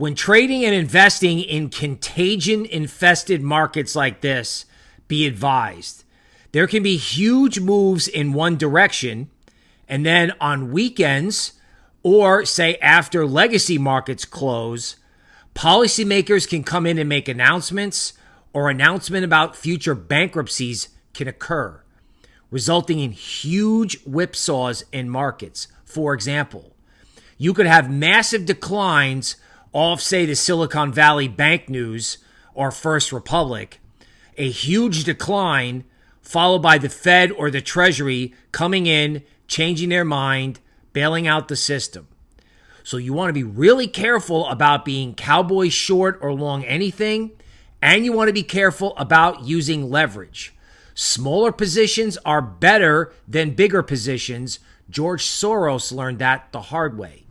When trading and investing in contagion infested markets like this, be advised. There can be huge moves in one direction, and then on weekends, or say after legacy markets close, policymakers can come in and make announcements, or announcement about future bankruptcies can occur, resulting in huge whipsaws in markets. For example, you could have massive declines off, say, the Silicon Valley Bank news or First Republic, a huge decline followed by the Fed or the Treasury coming in, changing their mind, bailing out the system. So you want to be really careful about being cowboy short or long anything, and you want to be careful about using leverage. Smaller positions are better than bigger positions. George Soros learned that the hard way.